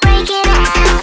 Break it out